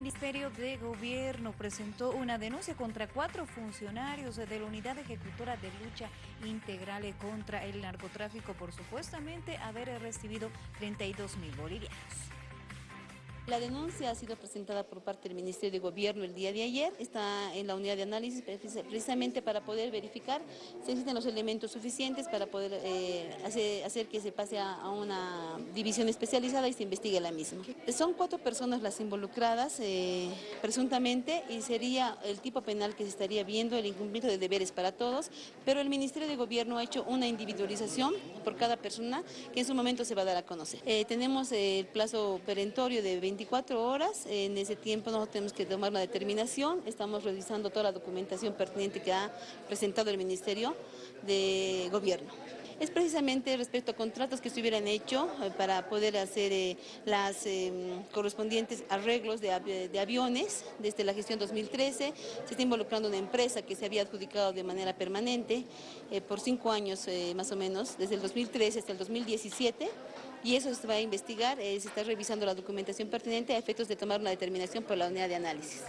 El Ministerio de Gobierno presentó una denuncia contra cuatro funcionarios de la Unidad Ejecutora de Lucha Integral contra el Narcotráfico por supuestamente haber recibido 32 mil bolivianos. La denuncia ha sido presentada por parte del Ministerio de Gobierno el día de ayer, está en la unidad de análisis precisamente para poder verificar si existen los elementos suficientes para poder eh, hacer, que se pase a, una división especializada y se investigue la misma. Son cuatro personas las involucradas eh, presuntamente y sería el tipo penal que se estaría viendo el incumplimiento de deberes para todos, pero el Ministerio de Gobierno ha hecho una individualización por cada persona que en su momento se va a dar a conocer. Eh, tenemos el plazo perentorio de 20 24 horas, en ese tiempo nosotros tenemos que tomar una determinación, estamos revisando toda la documentación pertinente que ha presentado el Ministerio de Gobierno es precisamente respecto a contratos que se hubieran hecho eh, para poder hacer eh, las em, correspondientes arreglos de, aviones desde la gestión 2013. Se está involucrando una empresa que se había adjudicado de manera permanente eh, por cinco años más o menos, desde el 2013 hasta el 2017 y eso se va a investigar, se está revisando la documentación pertinente a efectos de tomar una determinación por la unidad de análisis.